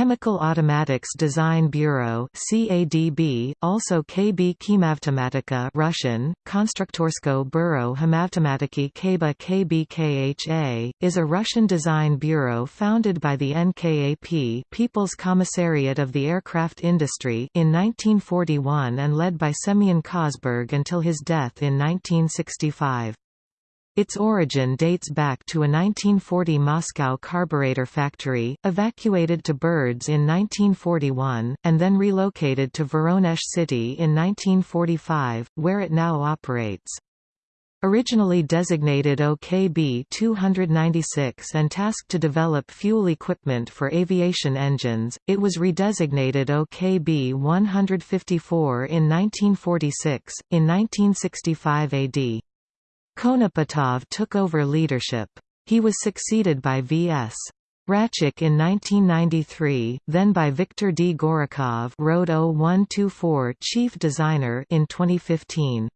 Chemical Automatics Design Bureau CADB, also KB Chemavtomatika Russian, Konstruktorsko Bureau Hemavtomatiki Kaba KBKHA, is a Russian design bureau founded by the NKAP People's Commissariat of the Aircraft Industry in 1941 and led by Semyon Kosberg until his death in 1965. Its origin dates back to a 1940 Moscow carburetor factory, evacuated to Berdsk in 1941, and then relocated to Voronezh city in 1945, where it now operates. Originally designated OKB 296 and tasked to develop fuel equipment for aviation engines, it was redesignated OKB 154 in 1946. In 1965 AD, Konopatov took over leadership. He was succeeded by V.S. Rachuk in 1993, then by Viktor D. Gorokhov Road 0124 chief designer in 2015.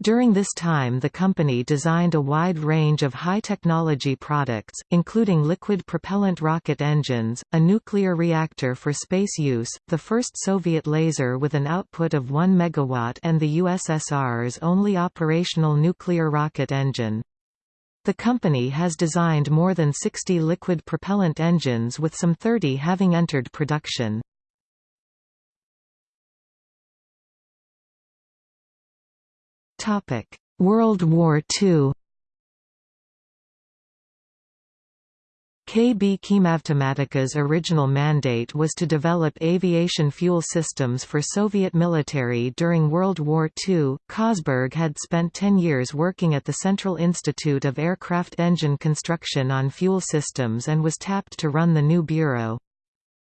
During this time the company designed a wide range of high-technology products, including liquid propellant rocket engines, a nuclear reactor for space use, the first Soviet laser with an output of 1 MW and the USSR's only operational nuclear rocket engine. The company has designed more than 60 liquid propellant engines with some 30 having entered production. World War II KB Chemavtomatika's original mandate was to develop aviation fuel systems for Soviet military during World War II. Kosberg had spent 10 years working at the Central Institute of Aircraft Engine Construction on fuel systems and was tapped to run the new bureau.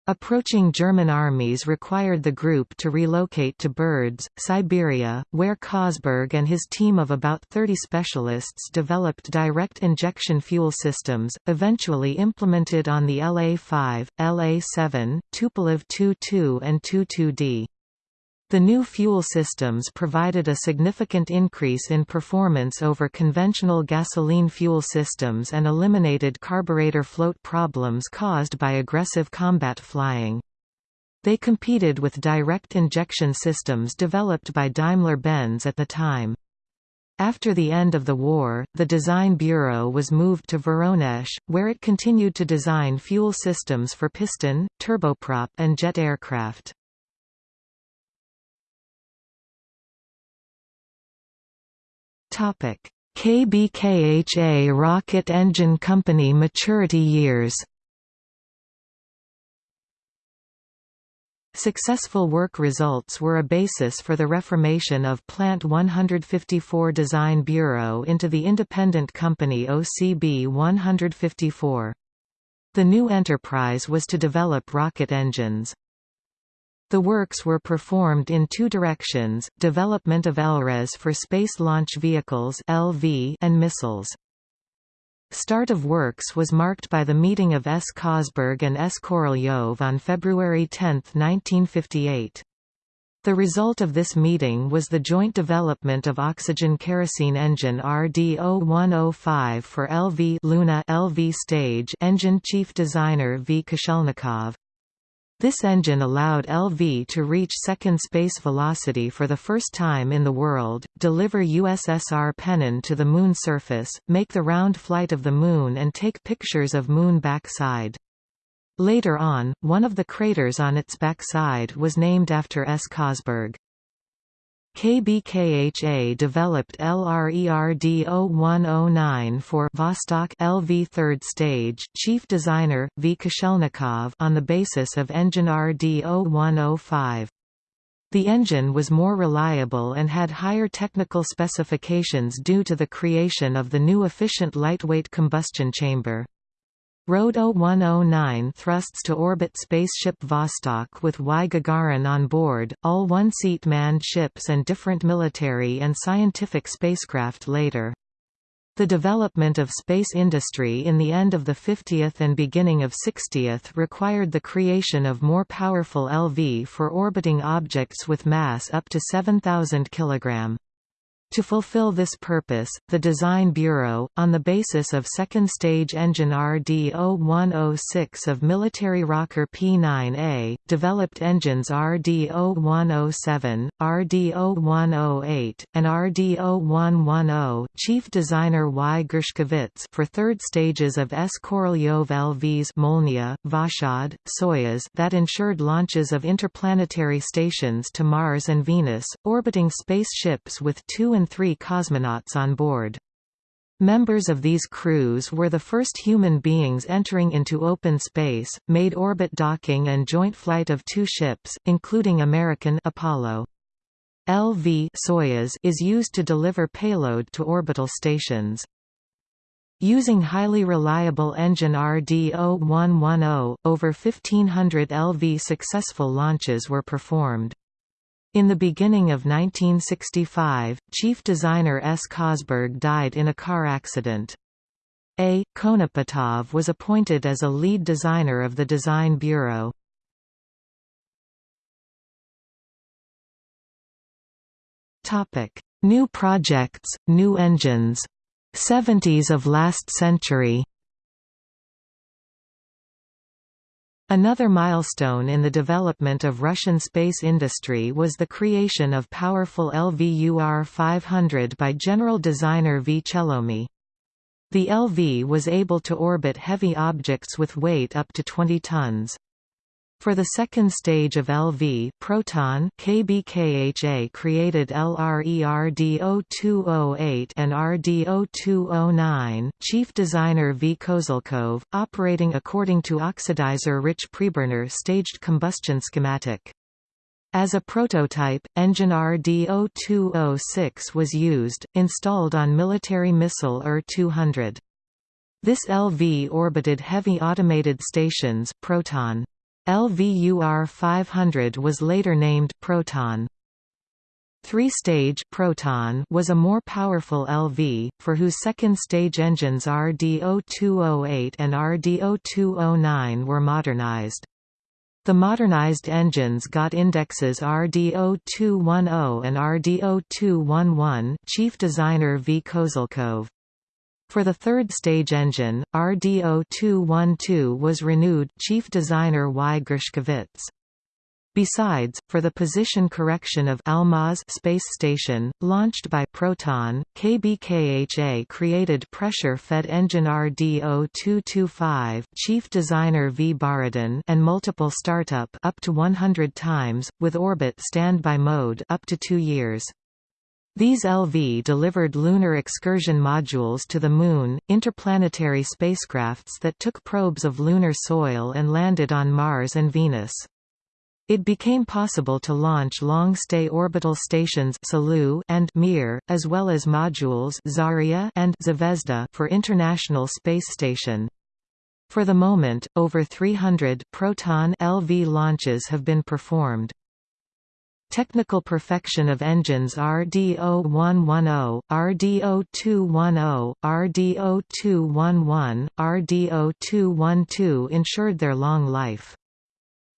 Approaching German armies required the group to relocate to Berdsk, Siberia, where Kosberg and his team of about 30 specialists developed direct injection fuel systems, eventually implemented on the LA-5, LA-7, Tupolev Tu-2 and Tu-2D. The new fuel systems provided a significant increase in performance over conventional gasoline fuel systems and eliminated carburetor float problems caused by aggressive combat flying. They competed with direct injection systems developed by Daimler-Benz at the time. After the end of the war, the Design Bureau was moved to Voronezh, where it continued to design fuel systems for piston, turboprop and jet aircraft. Topic: KBKHA Rocket Engine Company maturity years. Successful work results were a basis for the reformation of Plant 154 Design Bureau into the independent company OCB 154. The new enterprise was to develop rocket engines. The works were performed in two directions, development of LRES for Space Launch Vehicles LV and missiles. Start of works was marked by the meeting of S. Kosberg and S. Korolyov on February 10, 1958. The result of this meeting was the joint development of oxygen kerosene engine RD-0105 for LV Luna LV stage engine chief designer V. Koshelnikov. This engine allowed LV to reach second space velocity for the first time in the world, deliver USSR Pennon to the Moon surface, make the round flight of the Moon and take pictures of Moon backside. Later on, one of the craters on its backside was named after S. Kosberg. KBKHA developed LRERD-0109 for Vostok LV third stage chief designer, V. Koshelnikov on the basis of engine RD-0105. The engine was more reliable and had higher technical specifications due to the creation of the new efficient lightweight combustion chamber. Road 0109 thrusts to orbit spaceship Vostok with Y Gagarin on board, all one-seat manned ships and different military and scientific spacecraft later. The development of space industry in the end of the 50th and beginning of 60th required the creation of more powerful LV for orbiting objects with mass up to 7,000 kg. To fulfill this purpose, the Design Bureau, on the basis of second-stage engine RD-0106 of military rocker P-9A, developed engines RD-0107, RD-0108, and RD-0110 Chief designer Y. Gershkovits for third stages of S. Korolyov LVs Molniya, Voskhod, Soyuz that ensured launches of interplanetary stations to Mars and Venus, orbiting spaceships with two and three cosmonauts on board. Members of these crews were the first human beings entering into open space, made orbit docking and joint flight of two ships, including American Apollo. LV Soyuz is used to deliver payload to orbital stations. Using highly reliable engine RD-0110, over 1500 LV successful launches were performed. In the beginning of 1965, chief designer S. Kosberg died in a car accident. A. Konopatov was appointed as a lead designer of the Design Bureau. New projects, new engines. 70s of last century Another milestone in the development of Russian space industry was the creation of powerful LVUR 500 by general designer V. Chelomy. The LV was able to orbit heavy objects with weight up to 20 tons. For the second stage of LV Proton KBKHA created LRERD0208 and RD0209, chief designer V. Kozelkov, operating according to oxidizer-rich preburner staged combustion schematic. As a prototype, engine RD0206 was used, installed on military missile UR-200. This LV orbited heavy automated stations Proton. LVUR 500 was later named Proton. Three-stage Proton was a more powerful LV, for whose second-stage engines RD0208 and RD0209 were modernized. The modernized engines got indexes RD0210 and RD0211 chief designer V. Kozelkov. For the third stage engine, RD0212 was renewed chief designer Y. Gershkovits. Besides, for the position correction of Almaz space station, launched by Proton, KBKHA created pressure-fed engine RD0225 chief designer V. Borodin and multiple startup up to 100 times, with orbit standby mode up to two years. These LV delivered lunar excursion modules to the Moon, interplanetary spacecrafts that took probes of lunar soil and landed on Mars and Venus. It became possible to launch long-stay orbital stations and Mir, as well as modules Zarya and Zvezda for International Space Station. For the moment, over 300 Proton LV launches have been performed. Technical perfection of engines RD0110, RD0210, RD0211, RD0212 ensured their long life.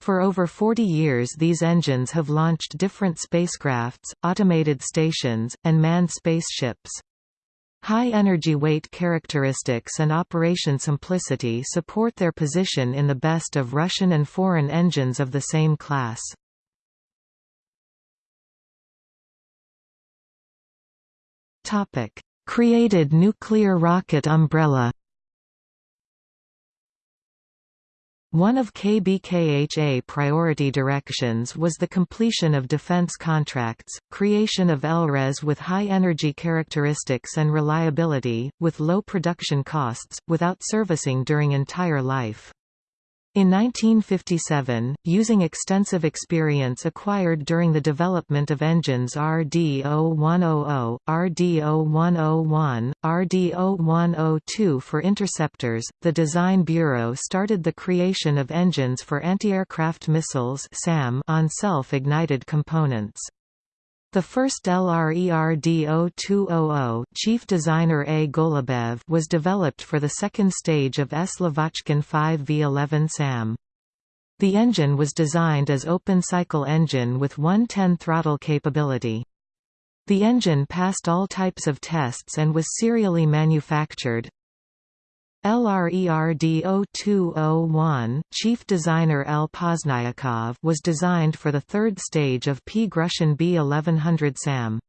For over 40 years these engines have launched different spacecrafts, automated stations, and manned spaceships. High energy weight characteristics and operation simplicity support their position in the best of Russian and foreign engines of the same class. Topic: Created nuclear rocket umbrella. One of KBKHA priority directions was the completion of defense contracts, creation of LRES with high energy characteristics and reliability, with low production costs, without servicing during entire life. In 1957, using extensive experience acquired during the development of engines RD-0100, RD-0101, RD-0102 for interceptors, the Design Bureau started the creation of engines for anti-aircraft missiles on self-ignited components. The first LRERD-0200 chief designer A. Golubev was developed for the second stage of S. Lavochkin 5V11 SAM. The engine was designed as open-cycle engine with 110 throttle capability. The engine passed all types of tests and was serially manufactured. LRERD0201, chief designer L. Pozniakov was designed for the third stage of P. Grushin B1100 SAM.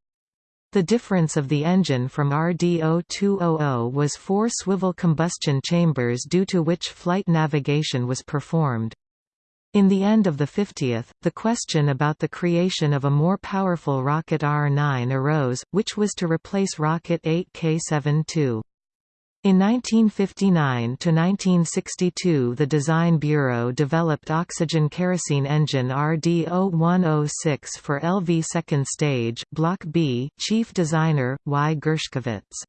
The difference of the engine from RD0200 was four swivel combustion chambers due to which flight navigation was performed. In the end of the 50th, the question about the creation of a more powerful rocket R9 arose, which was to replace Rocket 8 K-72. In 1959–1962 the Design Bureau developed oxygen kerosene engine RD-0106 for LV second stage, Block B, chief designer, Y. Gershkovits.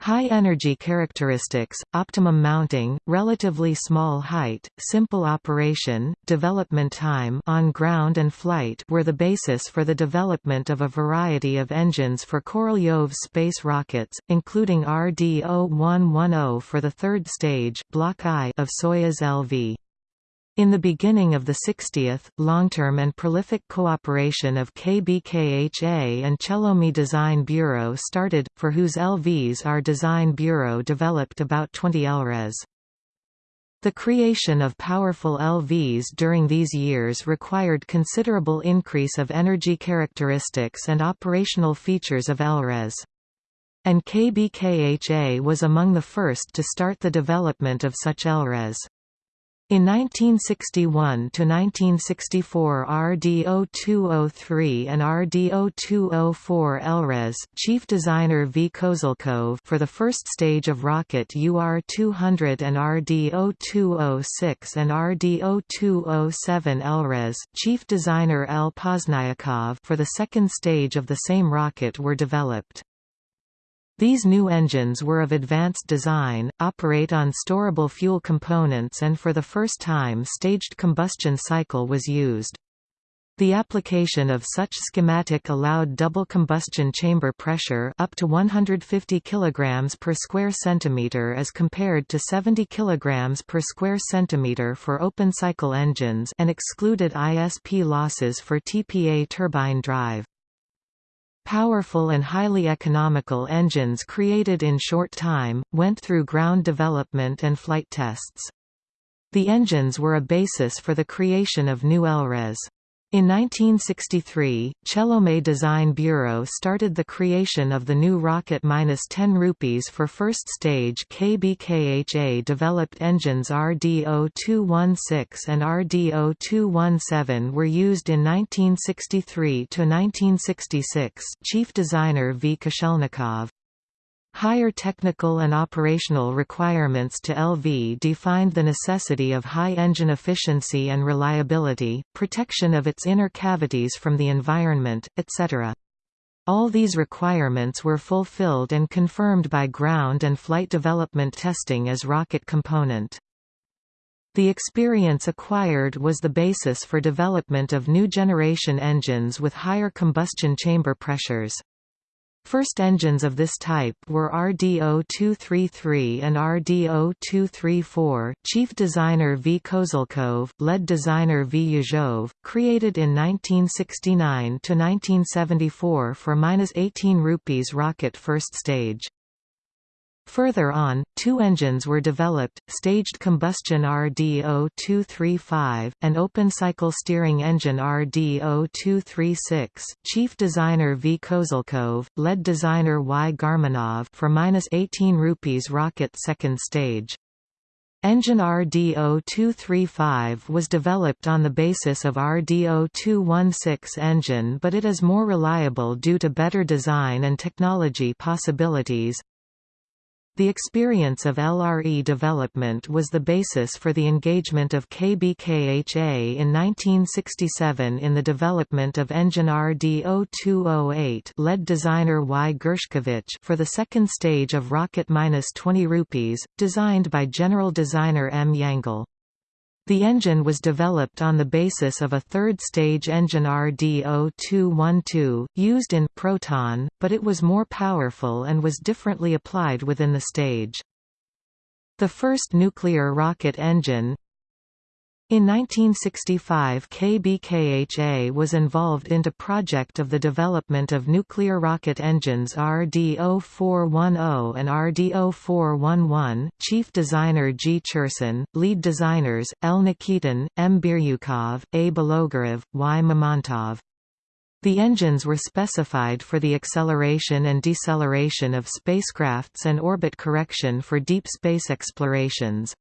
High energy characteristics, optimum mounting, relatively small height, simple operation, development time on ground and flight were the basis for the development of a variety of engines for Korolyov space rockets, including RD-0110 for the third stage Block I of Soyuz LV. In the beginning of the 60th, long-term and prolific cooperation of KBKHA and Chelomi Design Bureau started, for whose LVs our Design Bureau developed about 20 LRES. The creation of powerful LVs during these years required considerable increase of energy characteristics and operational features of LRES. And KBKHA was among the first to start the development of such LRES. In 1961–1964 RD0203 and RD0204 LRES, chief designer V. Kozelkov for the first stage of rocket UR200 and RD0206 and RD0207 LRES, chief designer L. Pozniakov for the second stage of the same rocket were developed. These new engines were of advanced design, operate on storable fuel components and for the first time staged combustion cycle was used. The application of such schematic allowed double combustion chamber pressure up to 150 kg per square centimeter as compared to 70 kg per square centimeter for open cycle engines and excluded ISP losses for TPA turbine drive. Powerful and highly economical engines created in short time, went through ground development and flight tests. The engines were a basis for the creation of new LRES. In 1963, Chelomy Design Bureau started the creation of the new rocket-10 rupees for first stage KBKHA developed engines RD-0216 and RD-0217 were used in 1963 to 1966. chief designer V. Koshelnikov. Higher technical and operational requirements to LV defined the necessity of high engine efficiency and reliability, protection of its inner cavities from the environment, etc. All these requirements were fulfilled and confirmed by ground and flight development testing as rocket component. The experience acquired was the basis for development of new generation engines with higher combustion chamber pressures. First engines of this type were RD-0233 and RD-0234, chief designer V. Kozelkov, lead designer V. Yezhov, created in 1969 to 1974 for -18 rupees rocket first stage. Further on, two engines were developed, staged combustion RD-0235, and open-cycle steering engine RD-0236, chief designer V. Kozelkov, lead designer Y. Garmanov for -18 rupees rocket second stage. Engine RD-0235 was developed on the basis of RD-0216 engine but it is more reliable due to better design and technology possibilities. The experience of LRE development was the basis for the engagement of KBKHA in 1967 in the development of engine RD-0208 led designer Y. Gershkovich for the second stage of Rocket-20 rupees, designed by general designer M. Yangel. The engine was developed on the basis of a third-stage engine RD-0212, used in Proton, but it was more powerful and was differently applied within the stage. The first nuclear rocket engine In 1965 KBKHA was involved into project of the development of nuclear rocket engines RD-0410 and RD-0411, chief designer G. Cherson, lead designers, L. Nikitin, M. Biryukov, A. Bologarov, Y. Mamontov. The engines were specified for the acceleration and deceleration of spacecrafts and orbit correction for deep space explorations.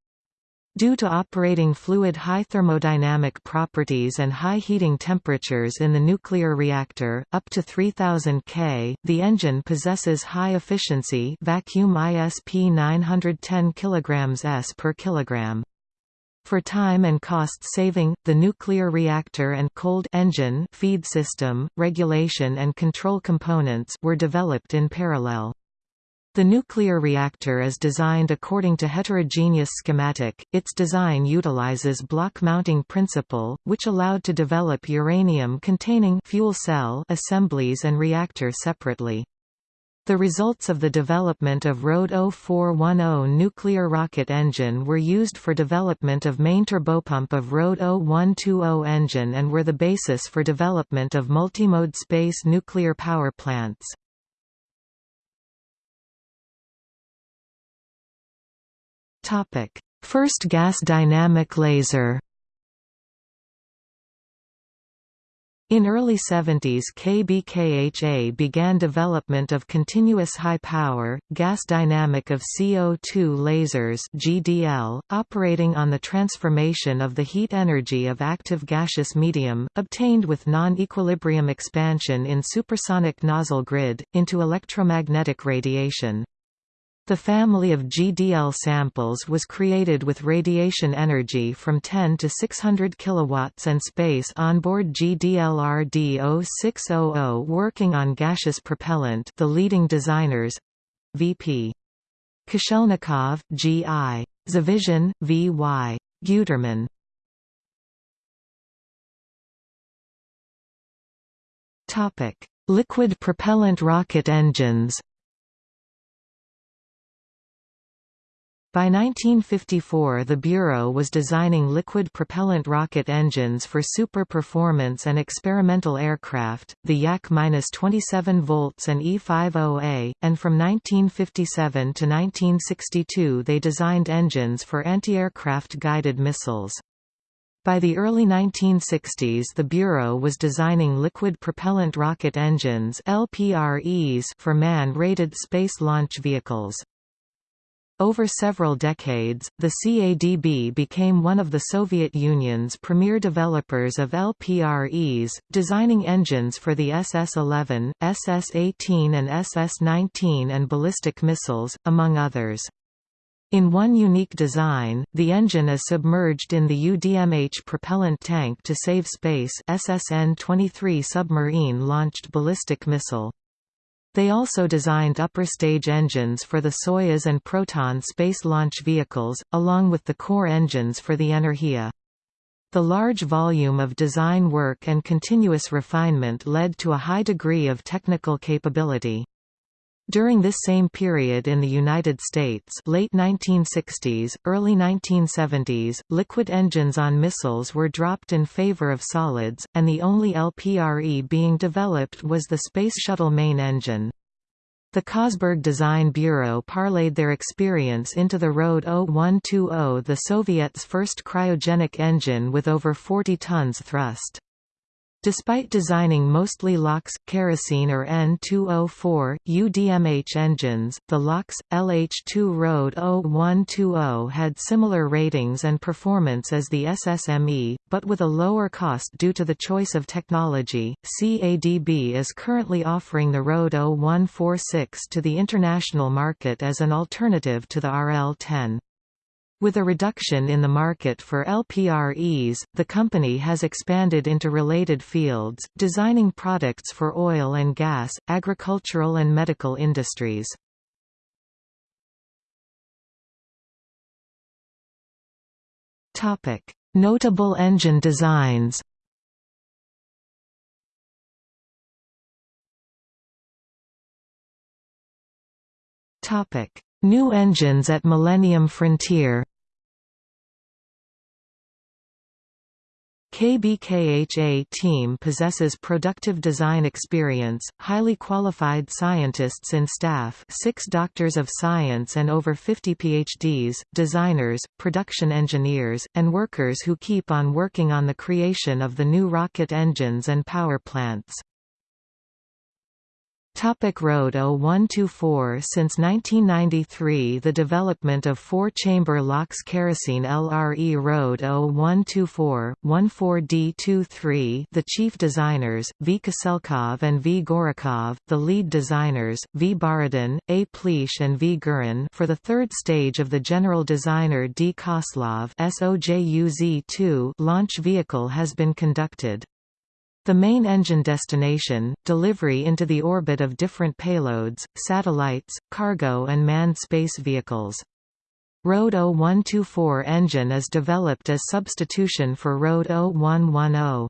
Due to operating fluid high thermodynamic properties and high heating temperatures in the nuclear reactor, up to 3000 K, the engine possesses high efficiency vacuum ISP 910 kg s per kilogram. For time and cost saving, the nuclear reactor and cold engine feed system, regulation and control components were developed in parallel. The nuclear reactor is designed according to heterogeneous schematic. Its design utilizes block mounting principle, which allowed to develop uranium-containing fuel cell assemblies and reactor separately. The results of the development of RD 0410 nuclear rocket engine were used for development of main turbopump of RD 0120 engine and were the basis for development of multimode space nuclear power plants. Topic: First gas dynamic laser. In early 70s KBKHA began development of continuous high-power, gas dynamic of CO2 lasers GDL, operating on the transformation of the heat energy of active gaseous medium, obtained with non-equilibrium expansion in supersonic nozzle grid, into electromagnetic radiation. The family of GDL samples was created with radiation energy from 10 to 600 kilowatts and space onboard GDL-RD0600 working on gaseous propellant the leading designers VP. Koshelnikov, G.I. Zavizhin, V.Y. Guterman Liquid propellant rocket engines By 1954 the Bureau was designing liquid propellant rocket engines for super-performance and experimental aircraft, the Yak-27 volts and E-50A, and from 1957 to 1962 they designed engines for anti-aircraft guided missiles. By the early 1960s the Bureau was designing liquid propellant rocket engines LPREs for man-rated space launch vehicles. Over several decades, the CADB became one of the Soviet Union's premier developers of LPREs, designing engines for the SS-11, SS-18 and SS-19 and ballistic missiles, among others. In one unique design, the engine is submerged in the UDMH propellant tank to save space SSN-23 submarine-launched ballistic missile. They also designed upper stage engines for the Soyuz and Proton space launch vehicles, along with the core engines for the Energia. The large volume of design work and continuous refinement led to a high degree of technical capability. During this same period in the United States late 1960s, early 1970s, liquid engines on missiles were dropped in favor of solids, and the only LPRE being developed was the Space Shuttle main engine. The Kosberg Design Bureau parlayed their experience into the RD 0120 the Soviets' first cryogenic engine with over 40 tons thrust. Despite designing mostly LOX, kerosene or N2O4, UDMH engines, the LOX, LH2 RD 0120 had similar ratings and performance as the SSME, but with a lower cost due to the choice of technology. CADB is currently offering the RD 0146 to the international market as an alternative to the RL-10. With a reduction in the market for LPREs, the company has expanded into related fields, designing products for oil and gas, agricultural and medical industries. Notable engine designs New engines at Millennium Frontier KBKHA team possesses productive design experience, highly qualified scientists and staff six doctors of science and over 50 PhDs, designers, production engineers, and workers who keep on working on the creation of the new rocket engines and power plants. Topic Road 0124 Since 1993 the development of four-chamber LOX kerosene LRE Road 0124, 14D23 the chief designers, V. Kozelkov and V. Gorokhov, the lead designers, V. Borodin, A. Plish and V. Gurin for the third stage of the general designer D. Kozlov SOJUZ-2 launch vehicle has been conducted. The main engine destination, delivery into the orbit of different payloads, satellites, cargo and manned space vehicles. Road 0124 engine is developed as substitution for Road 0110.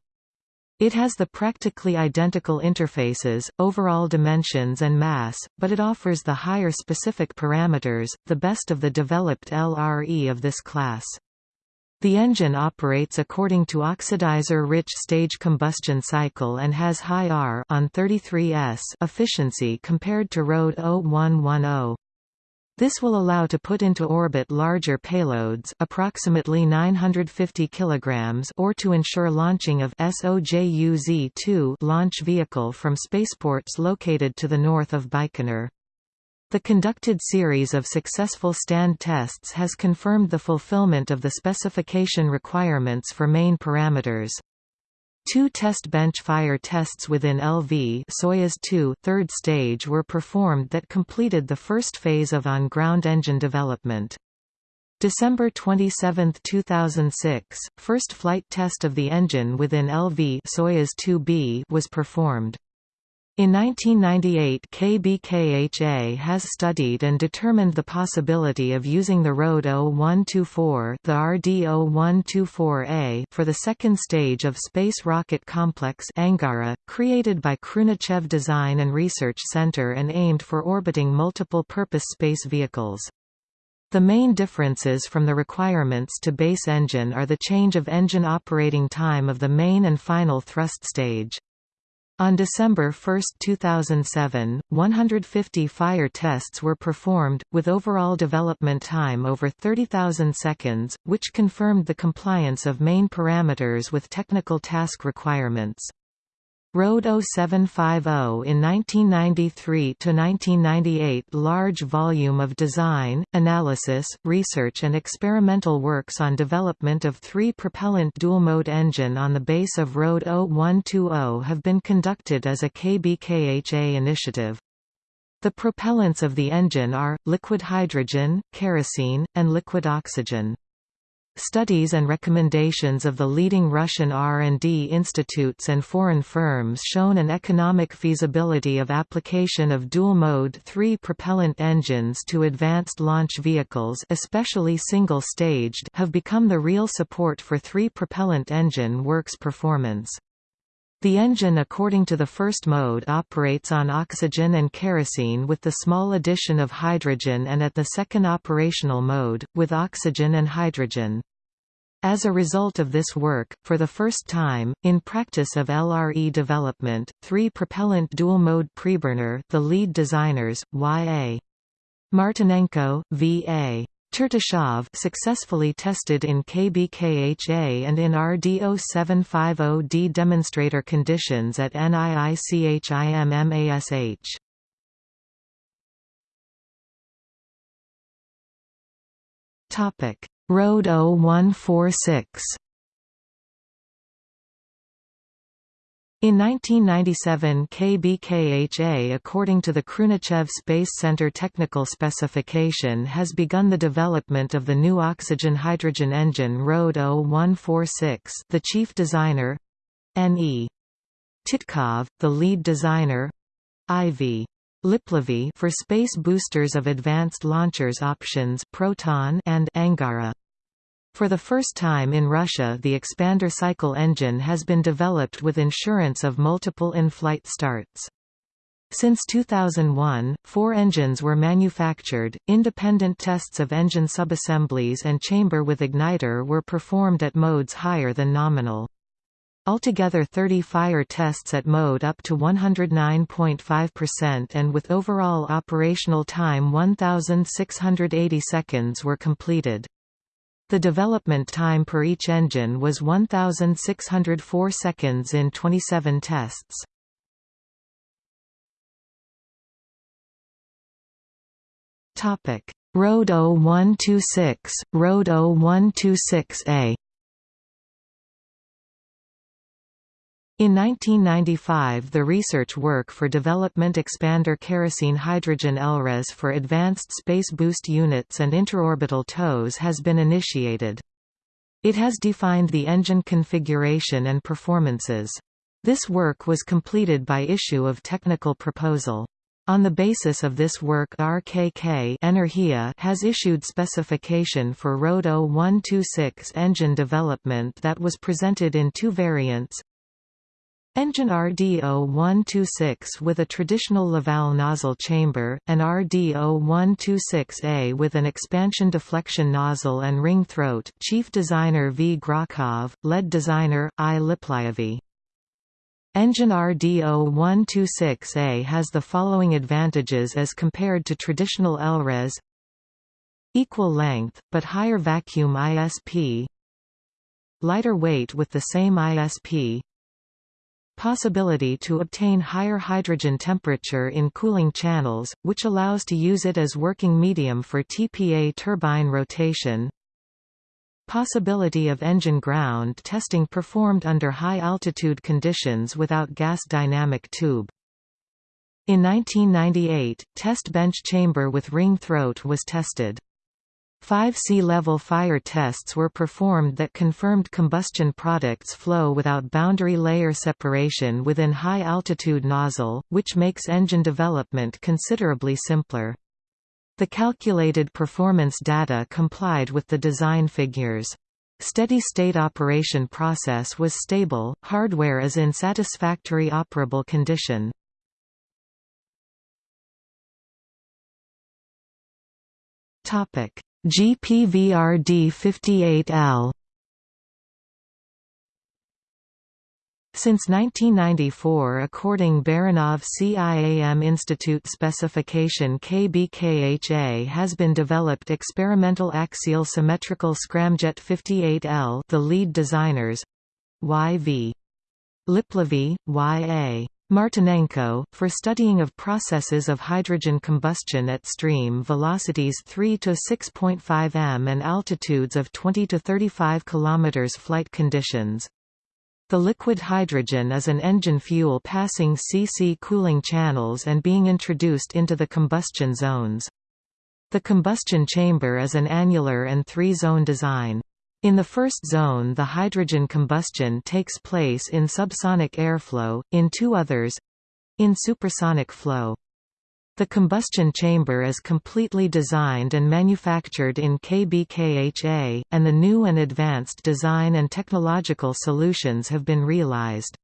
It has the practically identical interfaces, overall dimensions and mass, but it offers the higher specific parameters, the best of the developed LRE of this class. The engine operates according to oxidizer-rich stage combustion cycle and has high R on 33S efficiency compared to Road 0110. This will allow to put into orbit larger payloads approximately 950 kilograms or to ensure launching of SOJUZ-2 launch vehicle from spaceports located to the north of Baikonur. The conducted series of successful stand tests has confirmed the fulfillment of the specification requirements for main parameters. Two test bench fire tests within LV Soyuz 2 third stage were performed that completed the first phase of on-ground engine development. December 27, 2006, first flight test of the engine within LV Soyuz 2B was performed. In 1998 KBKHA has studied and determined the possibility of using the Road 0124 the RD-0124A for the second stage of Space Rocket Complex Angara, created by Khrunichev Design and Research Center and aimed for orbiting multiple-purpose space vehicles. The main differences from the requirements to base engine are the change of engine operating time of the main and final thrust stage. On December 1, 2007, 150 fire tests were performed, with overall development time over 30,000 seconds, which confirmed the compliance of main parameters with technical task requirements. Road 0750 in 1993–1998 large volume of design, analysis, research and experimental works on development of three-propellant dual-mode engine on the base of Road 0120 have been conducted as a KBKHA initiative. The propellants of the engine are, liquid hydrogen, kerosene, and liquid oxygen. Studies and recommendations of the leading Russian R&D institutes and foreign firms shown an economic feasibility of application of dual-mode three-propellant engines to advanced launch vehicles especially single-staged have become the real support for three-propellant engine works performance. The engine according to the first mode operates on oxygen and kerosene with the small addition of hydrogen and at the second operational mode, with oxygen and hydrogen. As a result of this work, for the first time, in practice of LRE development, three propellant dual-mode preburner the lead designers, Y.A. Martinenko, V.A. Chertyshov successfully tested in KBKHA and in RD0750D demonstrator conditions at NIICHIMMASH. Topic: Road 0146 In 1997 KBKHA according to the Khrunichev Space Center technical specification has begun the development of the new oxygen-hydrogen engine Road 0146 the chief designer N.E. Titkov, the lead designer I.V. Liplavy for space boosters of advanced launchers options Proton and Angara. For the first time in Russia the expander cycle engine has been developed with insurance of multiple in-flight starts. Since 2001, four engines were manufactured, independent tests of engine subassemblies and chamber with igniter were performed at modes higher than nominal. Altogether 30 fire tests at mode up to 109.5% and with overall operational time 1,680 seconds were completed. The development time per each engine was 1,604 seconds in 27 tests. Road 0126, Road 0126A In 1995 the research work for Development Expander Kerosene Hydrogen LRES for advanced space boost units and interorbital tows has been initiated. It has defined the engine configuration and performances. This work was completed by issue of technical proposal. On the basis of this work RKK Energia has issued specification for ROAD 0126 engine development that was presented in two variants, Engine RD0126 with a traditional Laval nozzle chamber, and RD0126A with an expansion deflection nozzle and ring throat Chief Designer V. Grokov, Lead Designer, I. Liplyevy. Engine RD0126A has the following advantages as compared to traditional LRES Equal length, but higher vacuum ISP Lighter weight with the same ISP possibility to obtain higher hydrogen temperature in cooling channels, which allows to use it as working medium for TPA turbine rotation. Possibility of engine ground testing performed under high-altitude conditions without gas dynamic tube. In 1998, test bench chamber with ring throat was tested. Five sea-level fire tests were performed that confirmed combustion products flow without boundary layer separation within high-altitude nozzle, which makes engine development considerably simpler. The calculated performance data complied with the design figures. Steady-state operation process was stable, hardware is in satisfactory operable condition. Topic: GPVRD 58L Since 1994 according Baranov CIAM Institute specification KBKHA has been developed experimental axial symmetrical scramjet 58L the lead designers YV. Liplyevy, Y.A. Martinenko, for studying of processes of hydrogen combustion at stream velocities 3 to 6.5 m and altitudes of 20 to 35 km flight conditions. The liquid hydrogen is an engine fuel passing CC cooling channels and being introduced into the combustion zones. The combustion chamber is an annular and three-zone design. In the first zone the hydrogen combustion takes place in subsonic airflow, in two others—in supersonic flow. The combustion chamber is completely designed and manufactured in KBKHA, and the new and advanced design and technological solutions have been realized.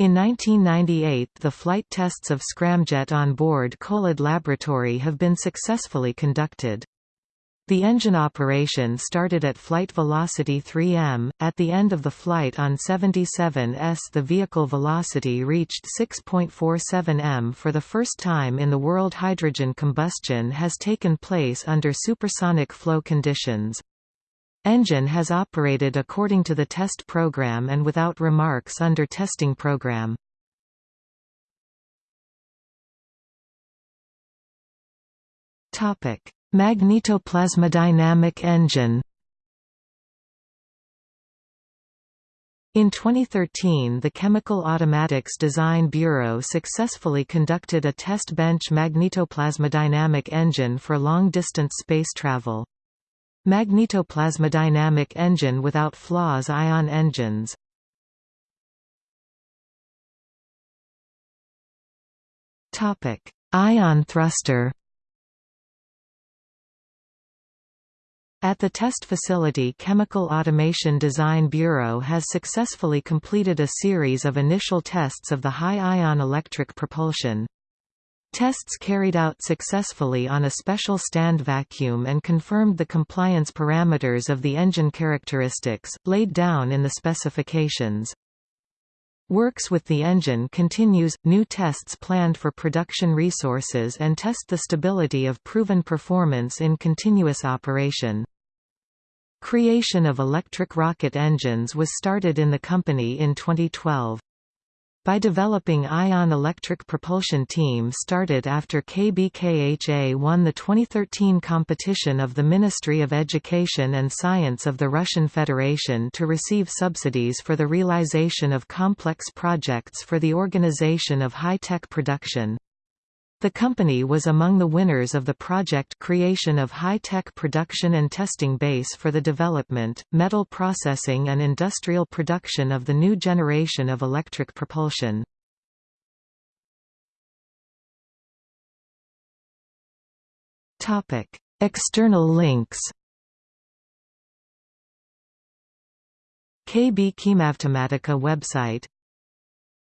In 1998 the flight tests of scramjet on board Kholod Laboratory have been successfully conducted. The engine operation started at flight velocity 3m. At the end of the flight on 77s, the vehicle velocity reached 6.47 m. For the first time in the world, hydrogen combustion has taken place under supersonic flow conditions. Engine has operated according to the test program and without remarks under testing program. Topic Magnetoplasmodynamic engine. In 2013 the Chemical Automatics Design Bureau successfully conducted a test bench magnetoplasmodynamic engine for long-distance space travel. Magnetoplasmodynamic engine without flaws ion engines. Ion thruster At the test facility Chemical Automation Design Bureau has successfully completed a series of initial tests of the high-ion electric propulsion. Tests carried out successfully on a special stand vacuum and confirmed the compliance parameters of the engine characteristics, laid down in the specifications. Works with the engine continues, new tests planned for production resources and test the stability of proven performance in continuous operation. Creation of electric rocket engines was started in the company in 2012. By developing ion electric propulsion team started after KBKHA won the 2013 competition of the Ministry of Education and Science of the Russian Federation to receive subsidies for the realization of complex projects for the organization of high-tech production. The company was among the winners of the project creation of high-tech production and testing base for the development, metal processing and industrial production of the new generation of electric propulsion. External links KB Khimavtomatika website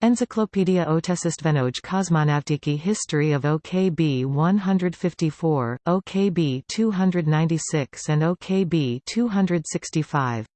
Encyclopedia Otesistvenoj Kosmonavtiki History of OKB 154, OKB 296 and OKB 265